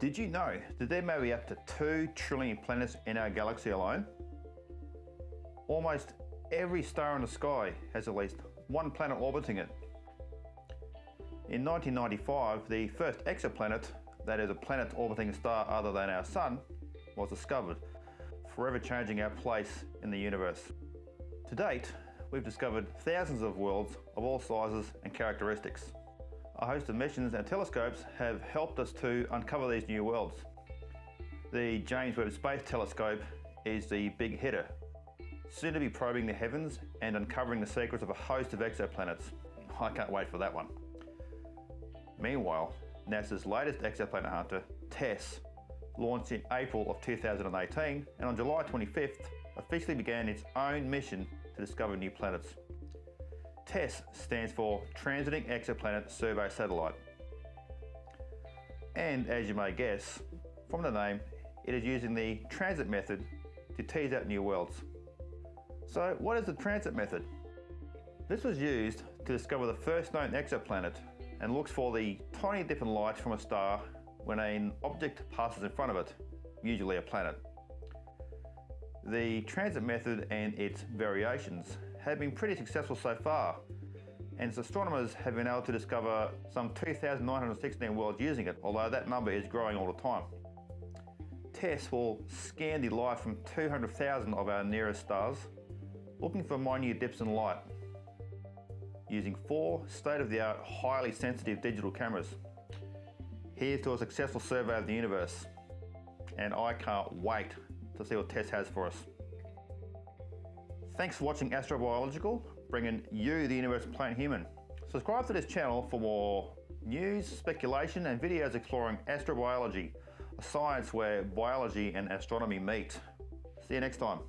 Did you know that there may be up to 2 trillion planets in our galaxy alone? Almost every star in the sky has at least one planet orbiting it. In 1995, the first exoplanet, that is a planet orbiting a star other than our Sun, was discovered, forever changing our place in the universe. To date, we've discovered thousands of worlds of all sizes and characteristics. A host of missions and telescopes have helped us to uncover these new worlds. The James Webb Space Telescope is the big hitter, soon to be probing the heavens and uncovering the secrets of a host of exoplanets. I can't wait for that one. Meanwhile, NASA's latest exoplanet hunter, TESS, launched in April of 2018 and on July 25th officially began its own mission to discover new planets. TESS stands for Transiting Exoplanet Survey Satellite. And as you may guess, from the name, it is using the transit method to tease out new worlds. So what is the transit method? This was used to discover the first known exoplanet and looks for the tiny dip in light from a star when an object passes in front of it, usually a planet. The transit method and its variations have been pretty successful so far, and astronomers have been able to discover some 2,916 worlds using it, although that number is growing all the time. TESS will scan the light from 200,000 of our nearest stars, looking for minute dips in light, using four state-of-the-art, highly sensitive digital cameras. Here's to a successful survey of the universe, and I can't wait to see what TESS has for us. Thanks for watching Astrobiological, bringing you the universe planet human. Subscribe to this channel for more news, speculation and videos exploring astrobiology, a science where biology and astronomy meet. See you next time.